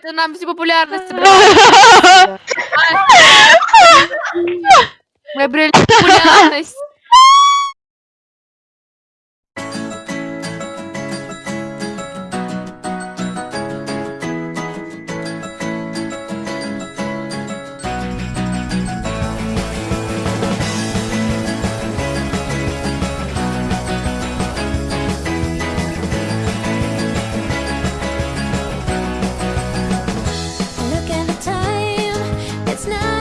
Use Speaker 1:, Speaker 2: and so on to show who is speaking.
Speaker 1: ты нам всю популярность Мы обрели популярность. it's not